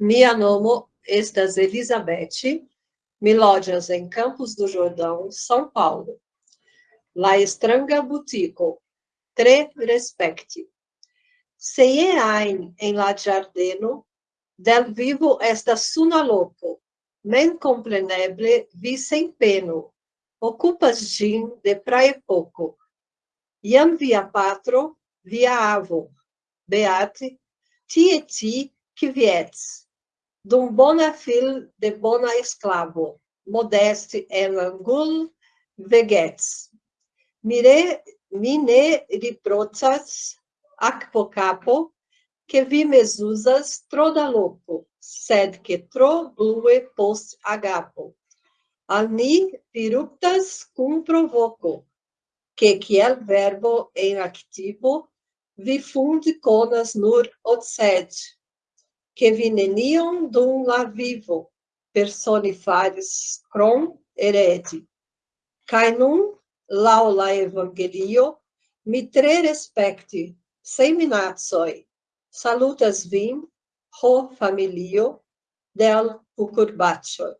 Mia nomo estas Elizabeth, mi en Campos do Jordão, São Paulo. La estranga butico, tre respekti. Se ie ajn en la ĝardeno, del vivo estas suna loko, men compreneble vi sen peno, ocupas ĝin de praepoko. Iam via patro, via avo, Beate, tie ti quiviets, dum bona fil de bona esclavo, modeste en angul vegets. Mire, mi ne riprocas aquo capo, que vi mesuzas tro da loco, sed que tro blue post agapo. Al ni viruptas cum provoco, que kiel verbo en activo, vi fundi conas nur otsed, che vi nenion dum la vivo personifaris crom eredi. Cae nun, lau la evangelio, mi tre respecti, sem minatsoi, salutas vin, ho familio, del cucurbacioi.